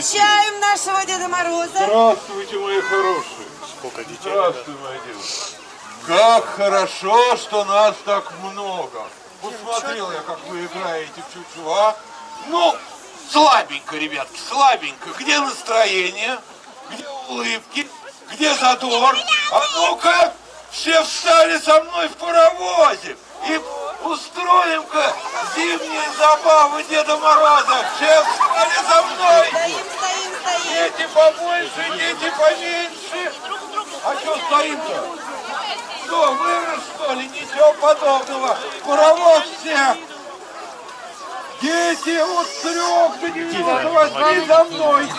Встречаем нашего Деда Мороза. Здравствуйте, мои хорошие. Сколько детей? Здравствуй, моя девушка. Как хорошо, что нас так много. Посмотрел я, как вы играете в чучуа. Ну, слабенько, ребятки, слабенько. Где настроение? Где улыбки? Где задор? А ну-ка, все встали со мной в паровозе. И устроим-ка зимние забавы Деда Мороза. Все встали за мной. Стоим, стоим, стоим. Дети побольше, дети поменьше. А что стоим-то? Что, вырос, что ли? Ничего подобного. Паровоз всех. Дети от трех до 98 за мной.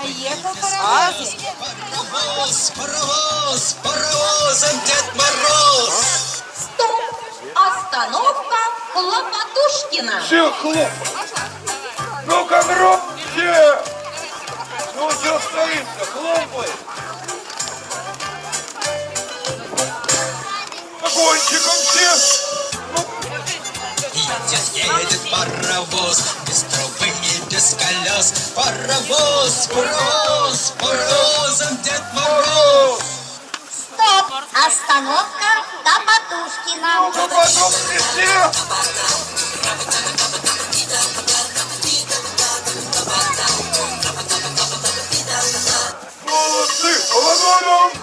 Поехал паровоз. Паровоз, паровоз, паровозом Дед Мороз. Стоп! Остановка Хлопотушкина. Все хлоп. Ну-ка, громче. Ну что стоим-то, хлопай. Огончиком все. Едет, едет паровоз, без трубы и без колес. Паровоз, паровоз, паровозом Дед Мороз. Стоп! Остановка все. Молодцы, Володя!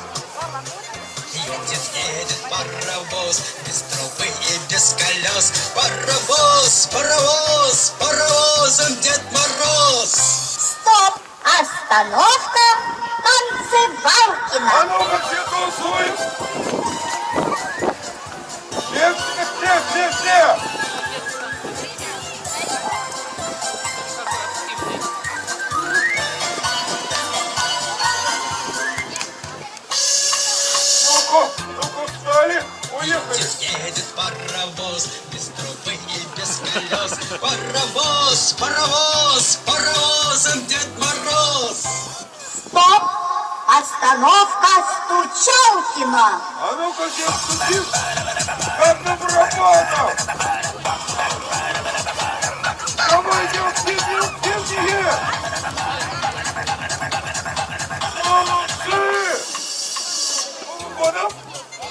Едет, едет паровоз, без трубы и без колес. Паровоз, паровоз, паровозом Дед Мороз. Стоп! Остановка Танцевалкина. А ну-ка все танцуем! Все, все, все, все, все! Ну-ка, ну-ка, встали, уехали! Едет паровоз, без трубы и без колес. Паровоз, паровоз, Остановка Стучалкина. А ну-ка, все стучим! Как на барабанах! Давай, девки, девки, девки! Молодцы!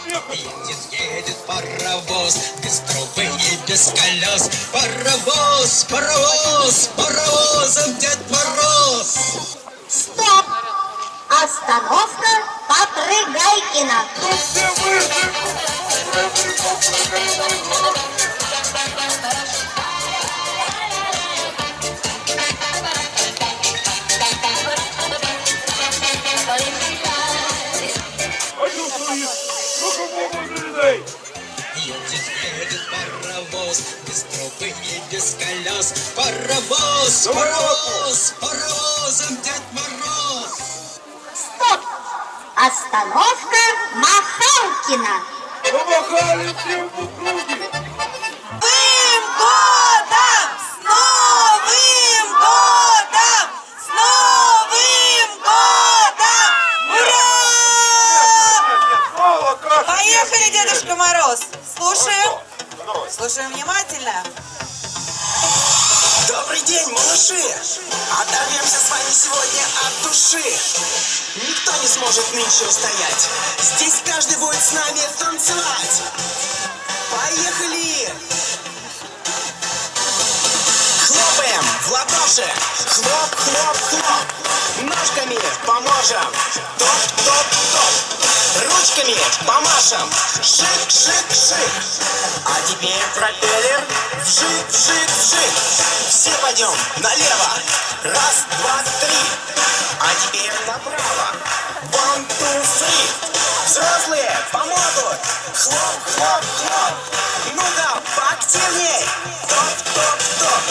Уехали! Едет, едет паровоз, без трубы и без колес. Паровоз, Остановка Махалкина. Помахали всем в округе! Новым годом! С Новым годом! С Новым годом! Ура! Поехали. Дедушка Мороз. Слушаем. Слушаем внимательно. День, малыши! Оторвемся с вами сегодня от души! Никто не сможет нынче устоять! Здесь каждый будет с нами танцевать! Поехали! Хлопаем в ладоши! Хлоп, хлоп, хлоп! Ножками поможем! Топ, топ, топ! Ручками помашем! Шик, шик, шик! А теперь пропеллер! Вжик, вжик, вжик! Все пойдем налево! Раз, два, три! А теперь направо! One, two, three! Взрослые помогут! Хлоп, хлоп, хлоп! Ну-ка, поактивней! Топ, топ, топ!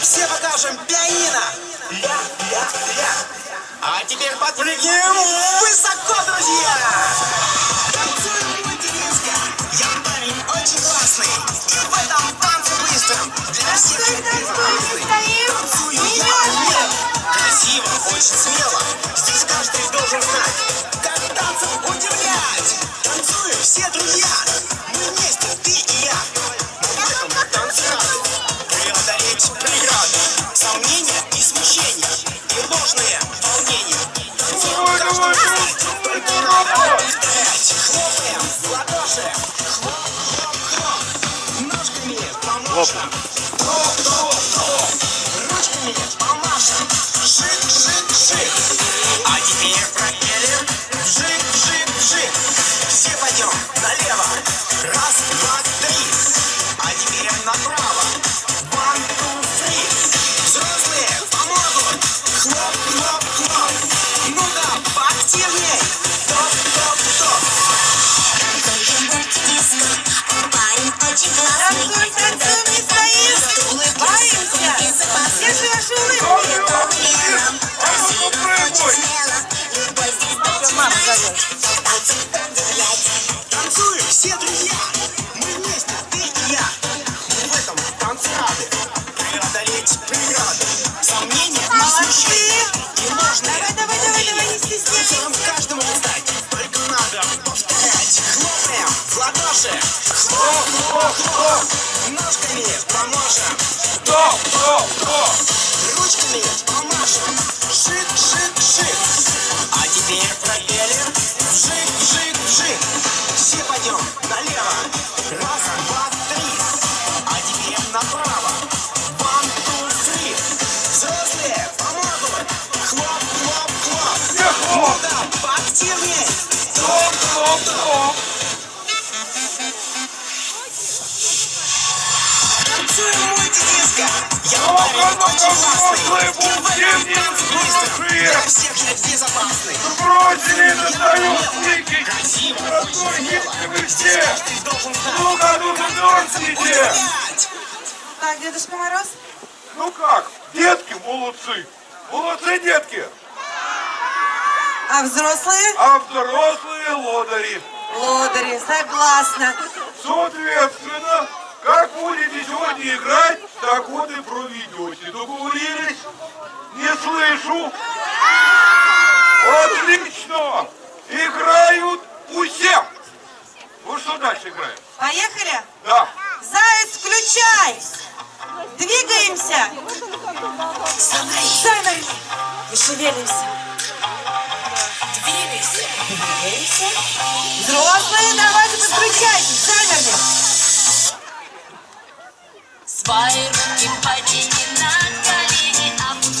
Все покажем пианино! Ля, ля, ля! А теперь подпрыгнем высоко, друзья! Танцуем мультидиско. Я парень очень классный. И в этом танце быстром для всех прекрасный. Танцую я умело, красиво, очень смело. Здесь каждый должен знать, как танцем удивлять. Танцуем все друзья. Мы вместе, ты и я. Мы в этом танце рады. Преодолеть преграды, сомнения и смущения. В ладоши. Хлоп, хлоп, хлоп. Ножками поможем. Хлоп, хлоп, хлоп. Ручками помашем. Шик, шик, шик. А теперь проверим. Вжик, вжик, вжик. Все пойдем налево. Раз, два, три. Все друзья! Хлоп, хлоп! Ножками поможем! Стоп, стоп, стоп! Ручками помашем! Шик, шик, шик! А теперь проверим! Вжик, вжик, вжик! Все пойдем налево! Раз, два, три! А теперь направо! One, two, three! Взрослые помогут! Хлоп, хлоп, хлоп! Ну да, поактивней! Стоп, стоп, стоп! Для всех я безопасный! Бросили даю стыки! Красиво, Здесь все! Ну-ка, ну-ка, удивлять! Так, Дедушка Мороз. Ну как, детки молодцы! Молодцы, детки! А взрослые? А взрослые лодыри! Лодыри, согласна. Соответственно, как будете сегодня играть, так вот и проведете. Договорились? Не слышу. Отлично! Играют у всех. Ну что дальше играем? Поехали? Да. Заяц, включай! Двигаемся! Замерли! Не шевелимся. Двигайся. Двигаемся. Взрослые, давайте подключайтесь. Замерли. Свои руки подними на колени, опусти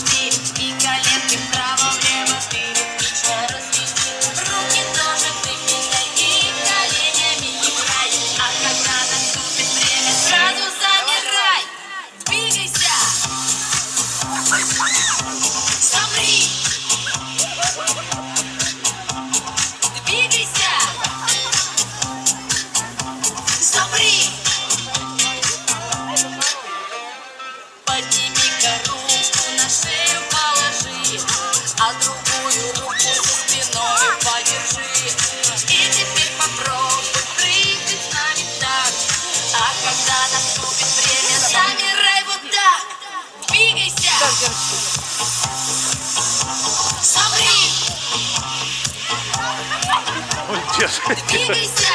Дескать. Двигайся.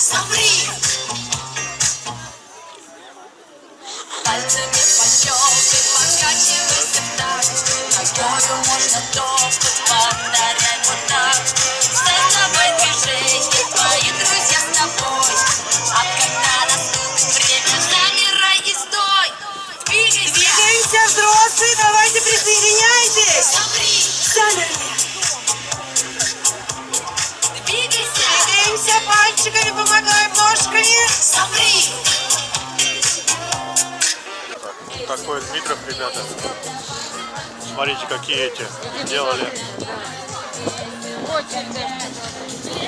Замри. Пальцами пощелкай, покачивайся в такт Ногою можно топать, повторять вот так За тобой движение, твои друзья с тобой А когда наступит время, замирай и стой Двигайся, Двигаемся, взрослые, давайте присоединяйтесь. замри, Замерли. Ножками. замри Такой Дмитров, ребята. Смотрите, какие эти сделали.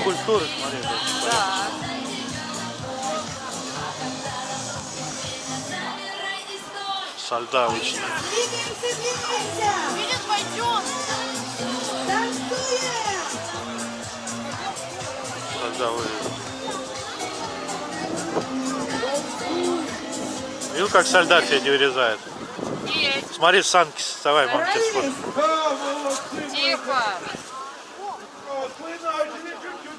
Культуры, смотри. Со льда. Двигаемся, двигаемся. Танцуем. Со льда вылезли. Видел, как со льда Федя вырезает? Смотри, санки, вставай, мам, тебе. Тихо. Мы начали чуть-чуть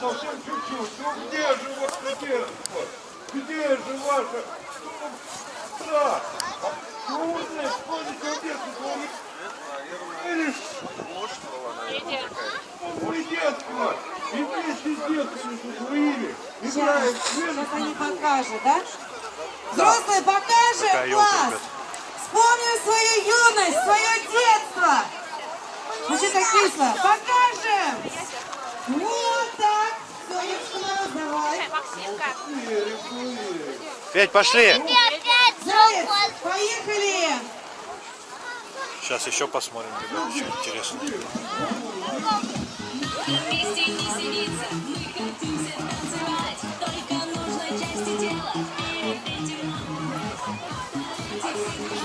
совсем чуть-чуть. Ну где же вот где? вот? Где же ваша? Ну, Да. А Умные, вспомните детство. Или мы детство. И вместе с детками со своими в Сейчас они покажут, да? Взрослые, покажем класс. Вспомним свою юность, свое детство. Ну что так кисло? Покажем. Вот так. Сонечка, давай. Федь, пошли! Заяц, поехали. Сейчас еще посмотрим, ребят, еще интересно.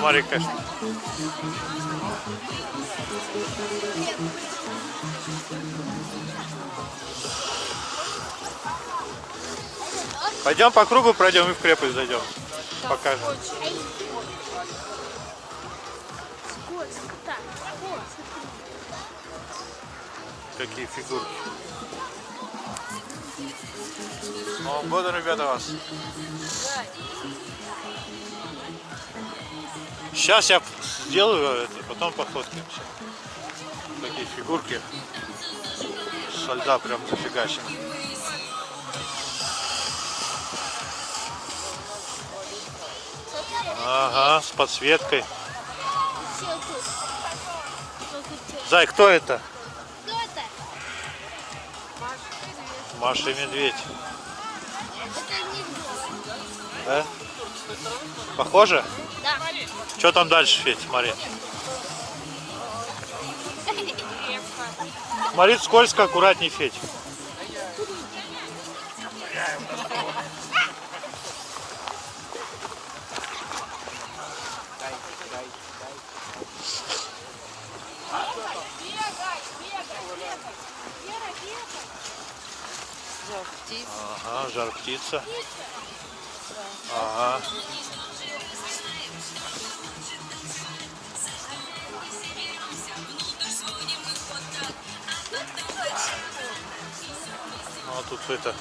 Смотри, как. Пойдем по кругу пройдем и в крепость зайдем. Покажем. Какие фигурки. С Новым годом, ребята, вас. Сейчас я сделаю это, потом пофоткаемся. Такие фигурки со льда прям зафигачены. Ага, с подсветкой. Зай, кто это? Кто это? Маша и медведь. Это не Да? Похоже? Да. Что там дальше, Федь, смотри. Смотри, скользко, аккуратней, Федь. Ага, жар птица. Ага. Ну, а тут это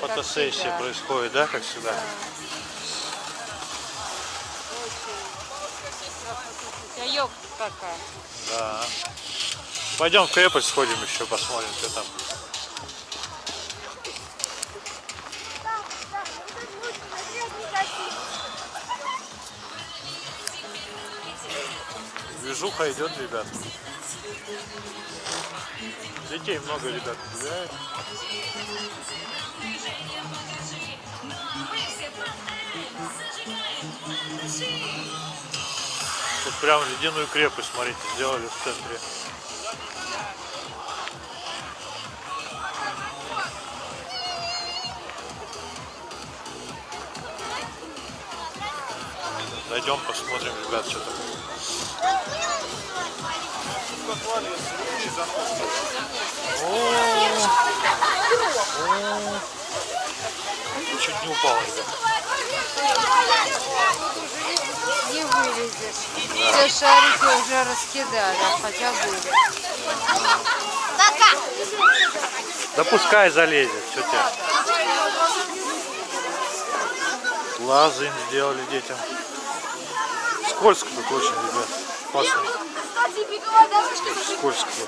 фотосессия происходит, да, как всегда? Да. Пойдем в крепость сходим еще, посмотрим, что там. Движуха идет, ребят. Детей много, ребят, гуляет. Тут прям ледяную крепость, смотрите, сделали в центре. Зайдем, посмотрим, ребят, что там. Чуть не упал. Не вылезешь. Все шарики уже раскидали, хотя были. Да пускай залезет, что тебе. Лазы им сделали детям. Скользко тут очень, ребят. Опасно. Скользко.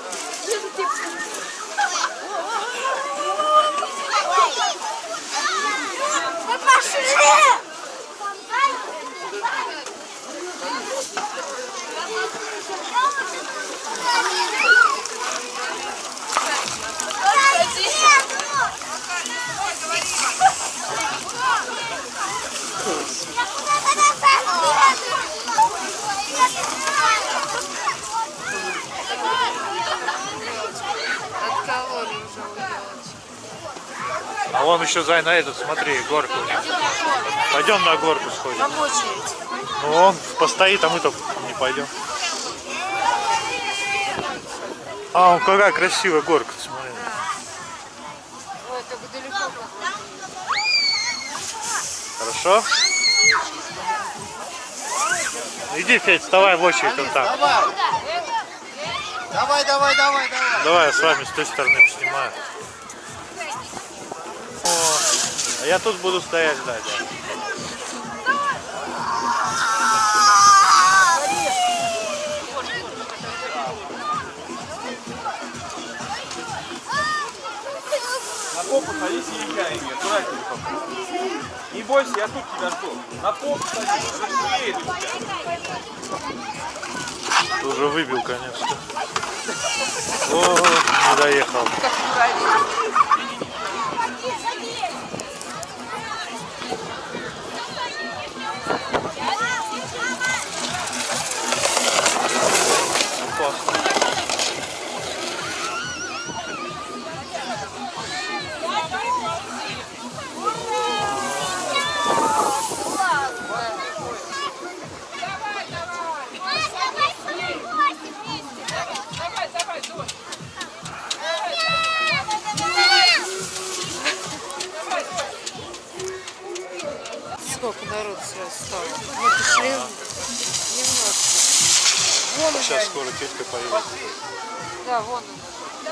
Thank you. Вон еще Зай на этот, смотри, горку. Пойдем на горку сходим. Там очередь. Ну он постоит, а мы-то не пойдем. А, он какая красивая горка, смотри. Ой, как далеко. Хорошо? Иди, Федь, вставай в очередь вот там. Давай, давай, давай, давай. Давай я с вами с той стороны поснимаю. А я тут буду стоять ждать. да. На попу садись и езжай, Эмир, аккуратненько. Не бойся, я тут тебя жду. На попу садись. Ты уже выбил, конечно. О, не доехал. Сколько народ сразу стало. Мы пошли немножко. Вон уже Сейчас они. скоро тетка поедет. Да, вон он.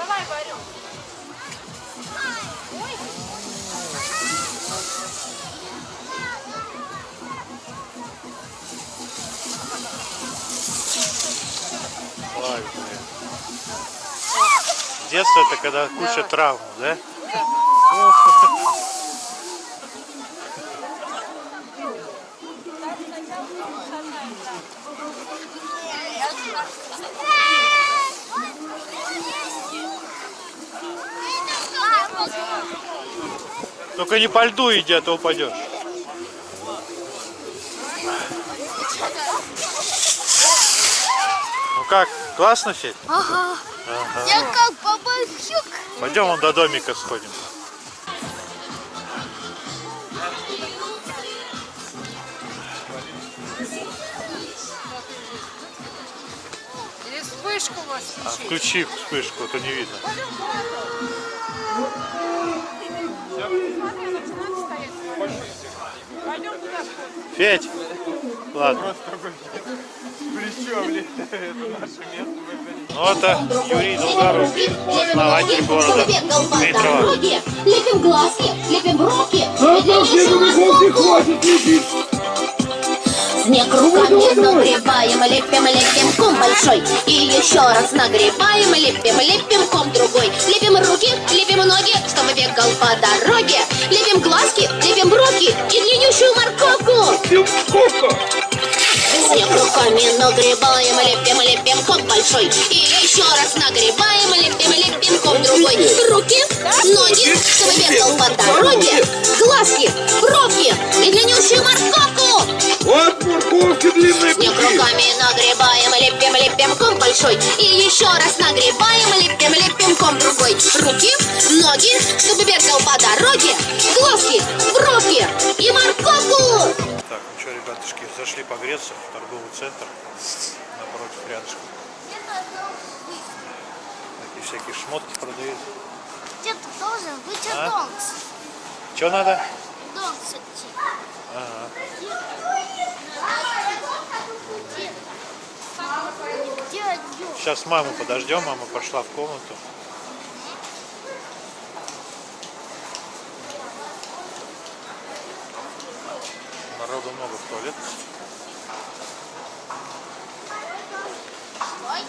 Славик, Детство это когда куча травм, да? Только не по льду иди, а то упадешь. Ну как, классно, Федь? Ага. Я как бабахюк. Пойдем вон до домика сходим. Или вспышку у вас А включи вспышку, а то не видно. Федь! Ладно. Это наше место. Ну это Юрий Долгорукий, основатель города Дмитрова. Лепим глазки, лепим руки. Снег руками нагребаем, лепим, лепим ком большой. И еще раз нагребаем, лепим, лепим по дороге. Лепим глазки, лепим руки и длиннющую морковку. Снег руками нагребаем, лепим, лепим ком большой. И еще раз нагребаем, лепим, лепим ком другой. Руки, ноги, чтобы бегал по дороге. Глазки, бровки и длиннющую морковку. Руками нагребаем, лепим, лепим ком большой. И еще раз нагребаем, лепим, лепим ком другой. Руки, ноги, чтобы бегал по дороге. Глазки, бровки и морковку. Так, ну что, ребятушки, зашли погреться в торговый центр напротив рядышком. Такие всякие шмотки продают. Где-то должен быть А? Донкс. Что надо? Донкс идти. Ага. Где отдел? Сейчас маму подождем, мама пошла в комнату. Народу много в туалет. Ой.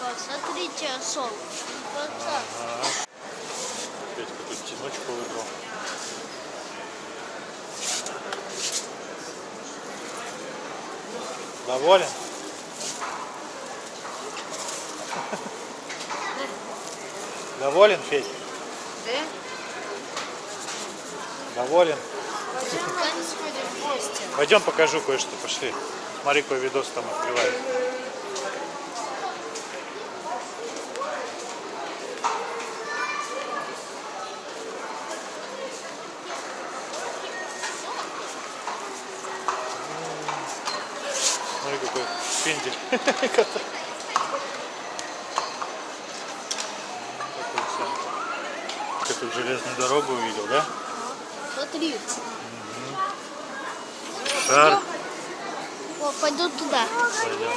Посмотрите, солнышко. Пацан. Петька тут тянучку выбрал. Доволен? Доволен, Федя? Да. Доволен? Пойдем, в гости. Пойдем покажу кое-что, пошли. Смотри, какой видос там открывает. Смотри, какой пендель. тут железную дорогу увидел, да? Смотри. Шар. О, пойду туда. Пойдем.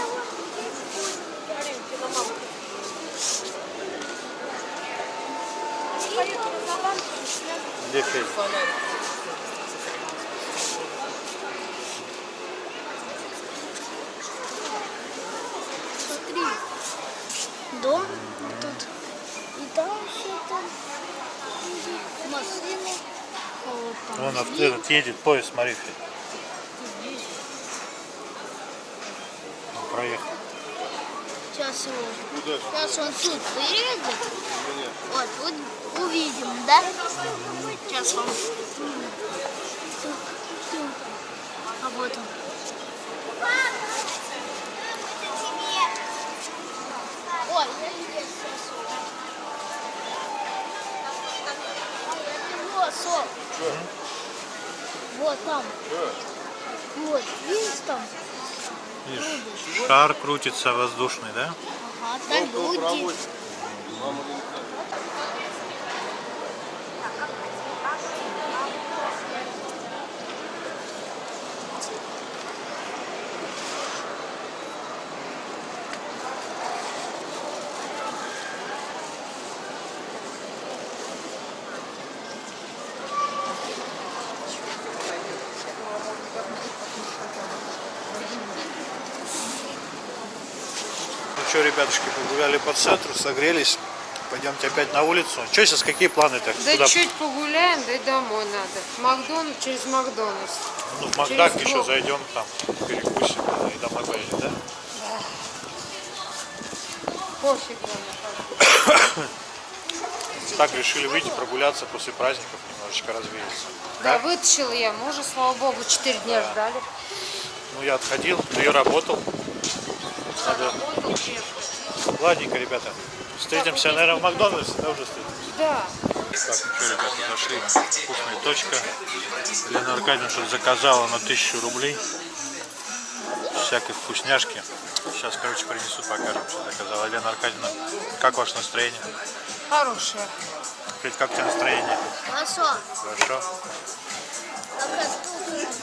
Где Федя? Смотри. Дом тут. И там все там. Машины. Вот там. Вон авто- этот едет поезд, смотри. Он проехал. Сейчас его. Сейчас он тут приедет. Вот, вот увидим, да? Сейчас он. А вот он. Ой, я здесь сейчас. Вот, Сол. Вот там. Вот, видишь там? Видишь, шар крутится воздушный, да? Ага, там люди. Что, ребятушки, погуляли по центру, согрелись. Пойдемте опять на улицу. Что сейчас, какие планы так? Да Куда? чуть погуляем, да и домой надо. Макдональдс через Макдональдс. Ну, в Макдак через еще блок. зайдем, там перекусим да, и домой поедем, да? Пофиг нам. Так решили выйти прогуляться после праздников, немножечко развеяться. Да, вытащила я мужа, слава богу, 4 дня ждали. Ну, я отходил, ты работал. Надо... Ладненько, ребята. Встретимся, наверное, в Макдональдсе, да, уже встретимся? Да. Так, ну что, ребята, зашли. Вкусная точка. Лена Аркадьевна что заказала на тысячу рублей. Всякой вкусняшки. Сейчас, короче, принесут, покажем, что заказала. Лена Аркадьевна, как ваше настроение? Хорошая. Федь, как у тебя настроение? Хорошо. Хорошо? Штука?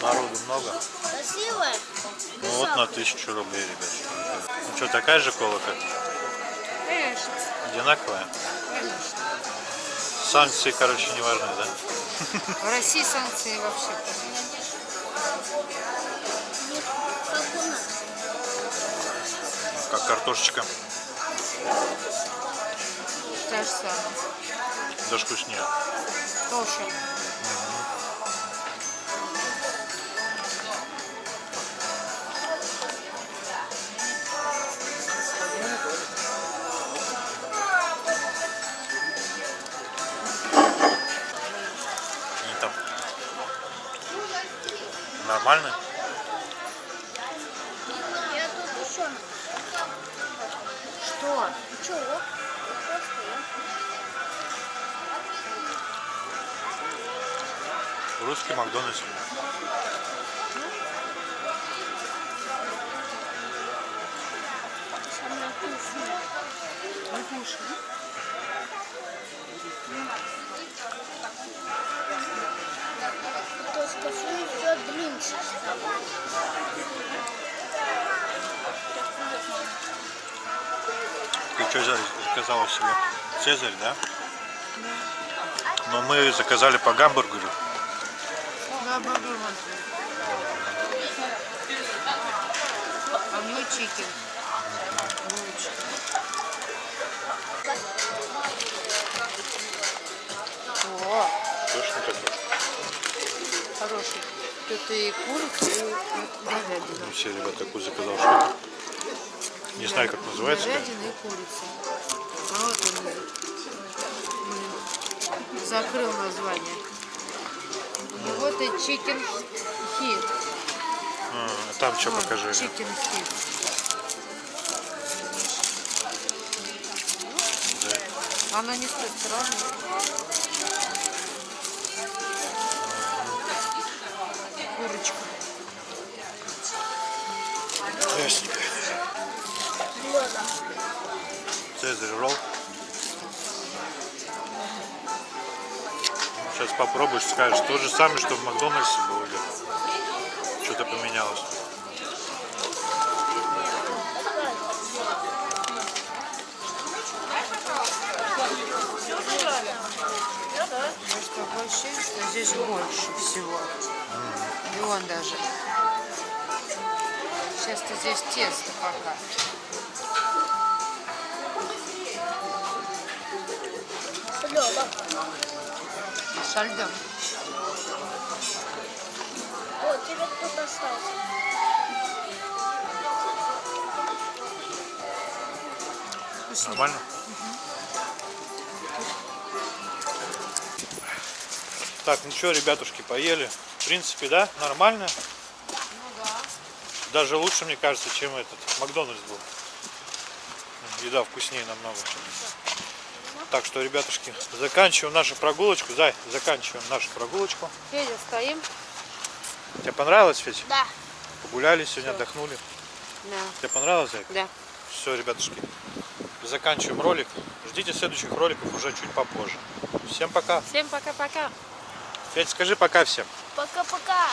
Народу много? Красивая? Ну вот на тысячу рублей, ребят. Ну что, такая же кола, как? Конечно. Одинаковая? Конечно. Санкции, короче, не важны, да? В России санкции вообще. Как у нас. Как картошечка. Та же самая. Даже вкуснее. Тоже. Они нормально? Я тут еще. Что? Чего? Русский Макдональдс. Ты что заказала себе? Цезарь, да? Но мы заказали по гамбургеру. Да, бургер вон. А мой чикен. Лучше. О, Точно такой? хороший. Тут и курица, и говядина. Все, ребят, такую заказал штуку. Не знаю, как называется. Говядина и курица. А вот он. Закрыл название. И вот и чикен хит. А, там что покажи. Чикен хит. Она не стоит разная. Попробуешь, скажешь, то же самое, что в Макдональдсе было что-то поменялось. Может, такое ощущение, что здесь больше всего. И он даже. Сейчас-то здесь тесто пока. Со льдом. Вот, тебе кто-то остался. Нормально? Так, ну что, ребятушки, поели. В принципе, да, нормально. Даже лучше, мне кажется, чем этот Макдональдс был. Еда вкуснее намного. Так что, ребятушки, заканчиваем нашу прогулочку. Зай, заканчиваем нашу прогулочку. Федя, стоим? Тебе понравилось, Федь? Да. Погуляли сегодня, отдохнули. Да. Тебе понравилось, Зай? Да. Все, ребятушки, заканчиваем ролик. Ждите следующих роликов уже чуть попозже. Всем пока. Всем пока-пока. Федь, скажи пока всем. Пока-пока.